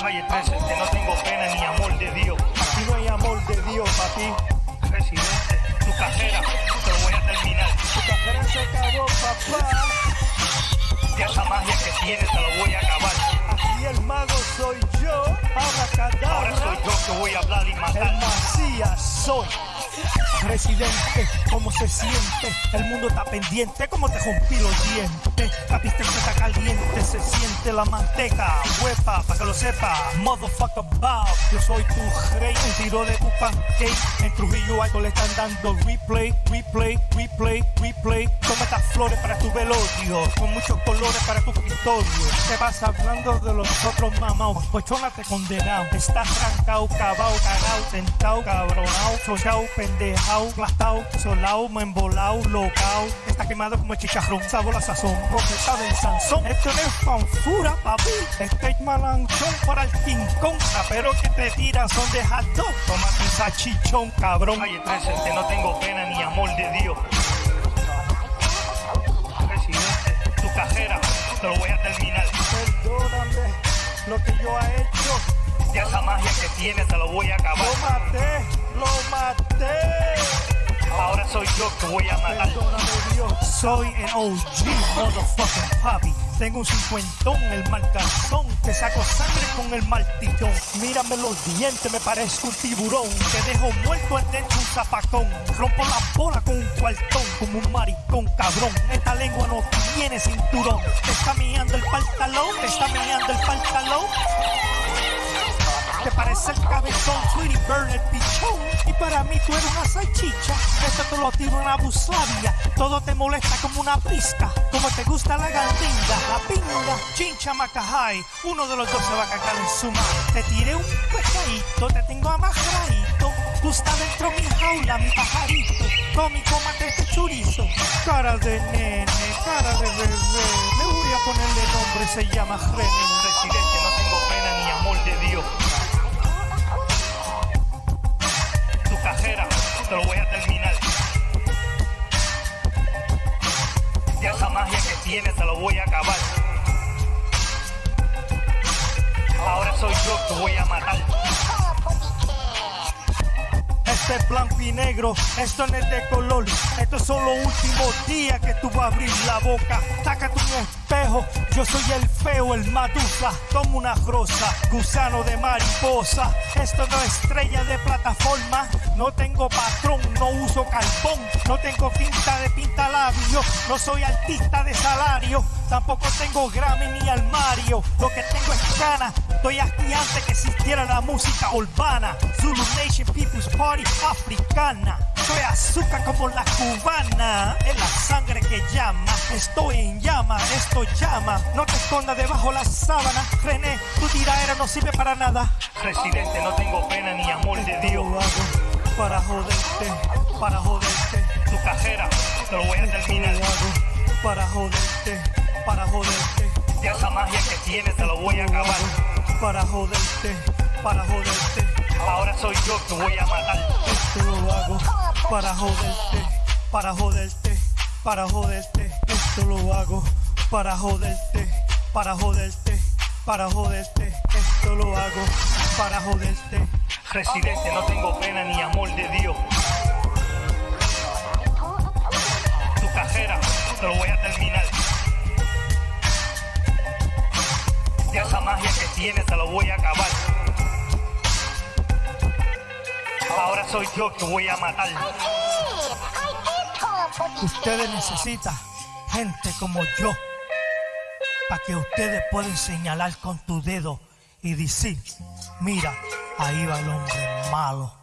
Calle 13, que no tengo pena ni amor de Dios. Aquí no hay amor de Dios, papi. Residente, tu cajera, te lo voy a terminar. Tu cajera se acabó, papá. Y esa magia que tienes te lo voy a acabar. Aquí el mago soy yo. Abracadabra. Ahora soy yo que voy a hablar y El matar. Macías soy. Residente, ¿cómo se siente? El mundo está pendiente, ¿cómo te rompí los dientes? La pista está caliente, se siente la manteca. Huepa, pa' que lo sepa. Motherfucker Bob, yo soy tu rey. Un tiro de tu pancake. En Trujillo Alto le están dando replay, replay, replay, replay. Toma estas flores para tu velorio. Con muchos colores para tu victorio. Te vas hablando de los otros mamaos. Pochona te condenado. Estás trancado, cabao, cagao, sentado, cabronao, sochao, pendejao, plastao, solao, embolao, locao. Está quemado como chicharrón, sabor la sazón, profeta del Sansón. Esto no es fanfura, papi. Este es malanchón para el Kong. Pero que te tiran son de hot dog. Toma tu salchichón, cabrón. 13, que no tengo pena ni amor de Dios. Residente, tu cajera, te lo voy a terminar. Perdóname lo que yo he hecho. Y esa magia que tienes te lo voy a acabar. Lo maté, lo maté. Soy yo que voy a matar. Soy el OG, motherfucking papi. Tengo un cincuentón, el marcazón. Te saco sangre con el martillón. Mírame los dientes, me parezco un tiburón. Te dejo muerto en dentro un zapacón. Rompo la bola con un cuartón, como un maricón, cabrón. Esta lengua no tiene cinturón. Está mirando el pantalón, te está mirando el pantalón. Parece el cabezón, Sweetie Bird, el pichón. Y para mí tú eres una salchicha. Esto te lo tiro una busabia. Todo te molesta como una pizca. Como te gusta la gandinga, la pinga, chincha macajay. Uno de los dos se va a cagar en su madre. Te tiré un pescadito, te tengo amarradito. Tú estás dentro de mi jaula, mi pajarito. Tommy, cómate este chorizo. Cara de nene, cara de bebé. Le voy a ponerle nombre, se llama René. Residente, no tengo pena ni amor de Dios. Te lo voy a terminar. Y esa magia que tienes te lo voy a acabar. Ahora soy yo que voy a matar. Este es blanco y negro, esto no es de color. Estos son los últimos días que tú vas a abrir la boca. Sácate un yo soy el feo, el madusa. Tomo una rosa, gusano de mariposa. Esto no es estrella de plataforma. No tengo patrón, no uso carbón. No tengo pinta de pinta labio. No soy artista de salario. Tampoco tengo Grammy ni armario. Lo que tengo es gana. Estoy aquí antes que existiera la música urbana. Zulu Nation People's Party africana. Soy azúcar como la cubana. Es la sangre que llama. Estoy en llama, esto llama. No te escondas debajo la sábana. René, tu tiraera no sirve para nada. Residente, no tengo pena ni amor de Dios. Lo hago para joderte, para joderte. Tu cajera, te lo voy a terminar. Lo hago para joderte, para joderte. Y esa magia que tienes te lo voy a acabar. Para joderte, para joderte. Ahora soy yo que voy a matar. Esto lo hago para joderte, para joderte, para joderte. Esto lo hago para joderte, para joderte, para joderte. Esto lo hago para joderte. Residente, no tengo pena ni amor de Dios. Tu cajera, te lo voy a terminar. Y esa magia que tienes te lo voy a acabar. Ahora soy yo que voy a matar. Ustedes necesitan gente como yo para que ustedes puedan señalar con tu dedo y decir, mira, ahí va el hombre malo.